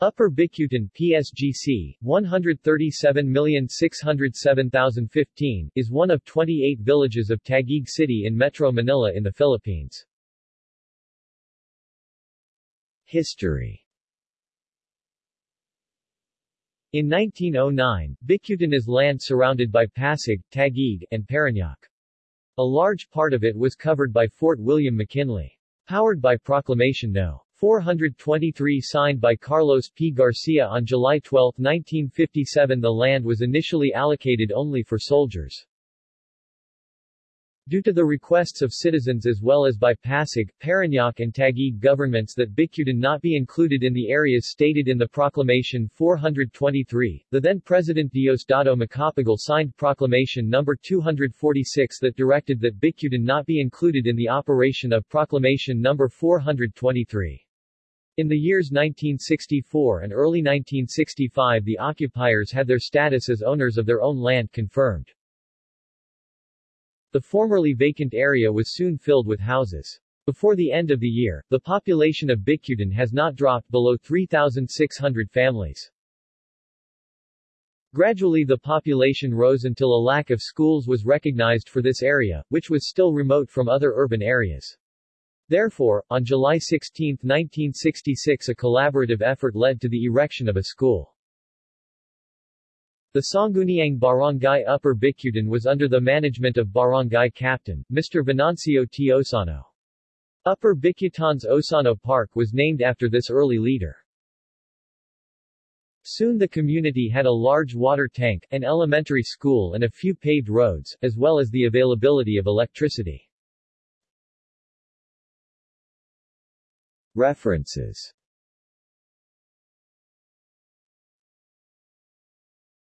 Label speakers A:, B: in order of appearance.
A: Upper Bicutan PSGC, 137,607,015, is one of 28 villages of Taguig City in Metro Manila in the Philippines. History In 1909, Bicutan is land surrounded by Pasig, Taguig, and Parañaque. A large part of it was covered by Fort William McKinley. Powered by Proclamation No. 423 signed by Carlos P. Garcia on July 12, 1957 the land was initially allocated only for soldiers. Due to the requests of citizens as well as by Pasig, Parañaque and Taguig governments that Bicutan not be included in the areas stated in the Proclamation 423, the then President Diosdado Macapagal signed Proclamation No. 246 that directed that Bicutan not be included in the operation of Proclamation No. 423. In the years 1964 and early 1965 the occupiers had their status as owners of their own land confirmed. The formerly vacant area was soon filled with houses. Before the end of the year, the population of Bicutan has not dropped below 3,600 families. Gradually the population rose until a lack of schools was recognized for this area, which was still remote from other urban areas. Therefore, on July 16, 1966 a collaborative effort led to the erection of a school. The Sangguniang Barangay Upper Bicutan was under the management of Barangay Captain, Mr. Venancio T. Osano. Upper Bicutan's Osano Park was named after this early leader. Soon the community had a large water tank, an elementary school and a few paved roads, as well as the availability of electricity. References